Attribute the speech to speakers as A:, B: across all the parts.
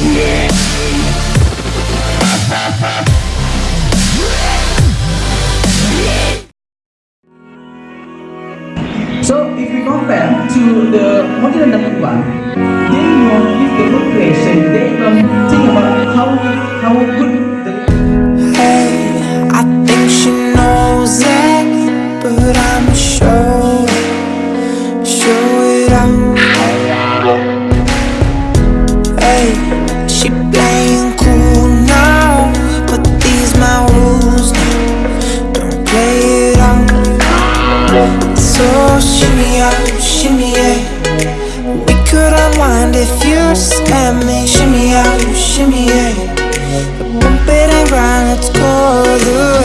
A: So if we compare to the modern number one, they don't give the motivation, they don't think about how how
B: Could unwind if you just let me. Shimmy out, shimmy yeah. Bump it and grind, let's go all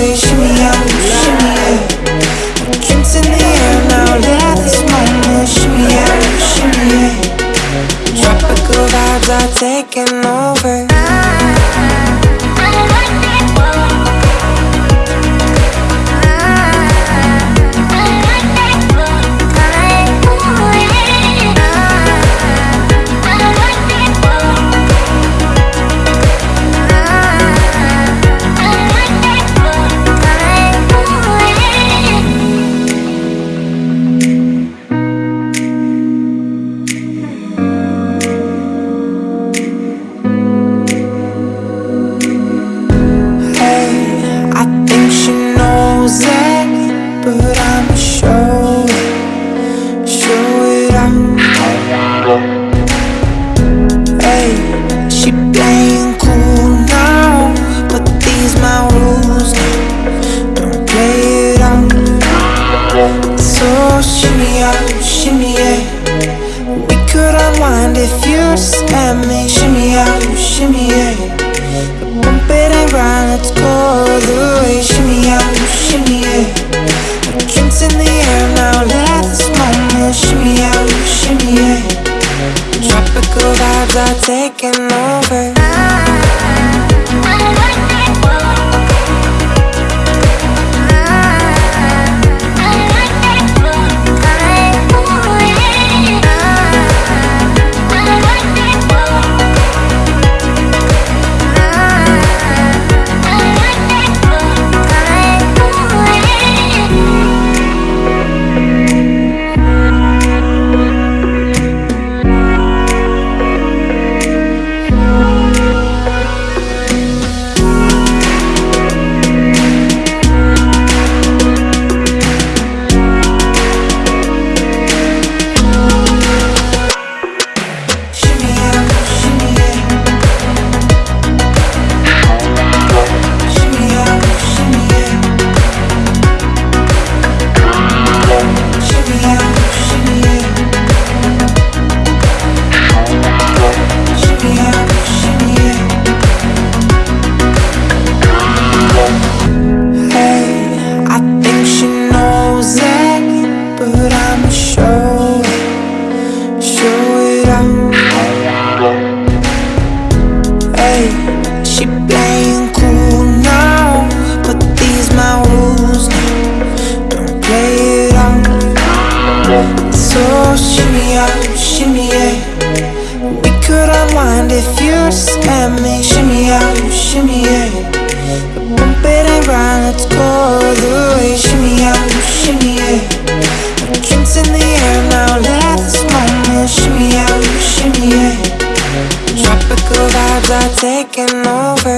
B: shimmy yeah. Bump it and grind, let's go the way. Shimmy out, shimmy yeah. Drinks in the air now, let this moment. Shimmy out, shimmy yeah. Tropical vibes are taking over. Bump it and grind, let's go the way. In the air now, let this moment. Out. Tropical vibes are taking over.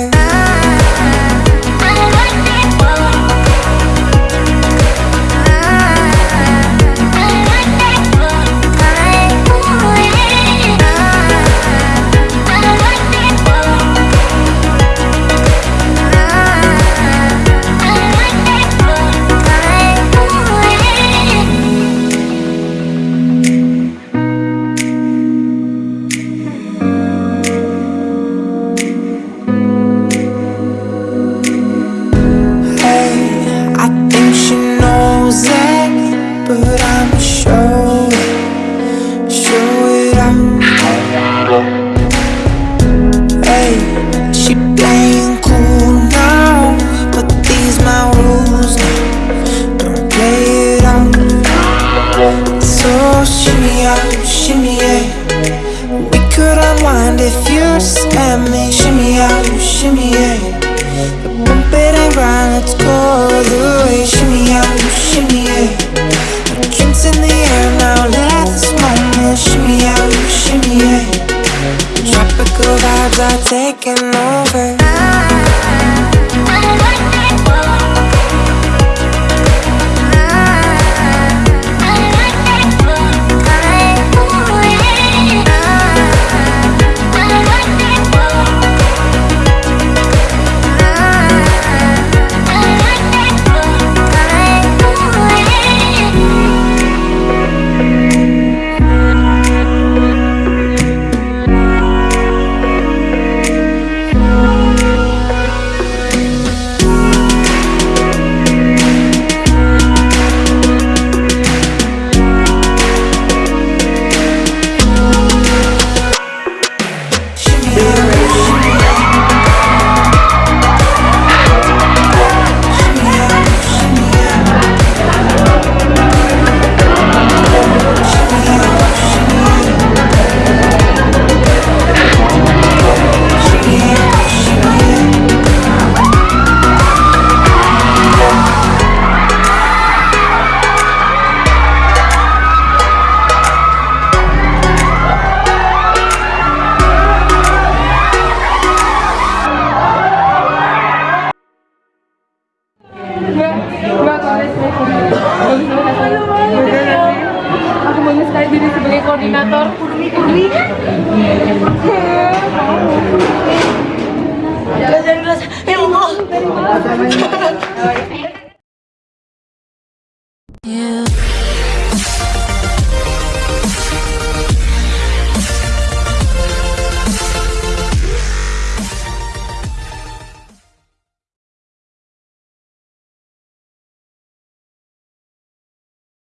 B: out, shimmy yeah. We could unwind if you slam me. Shimmy out, shimmy yeah.
C: You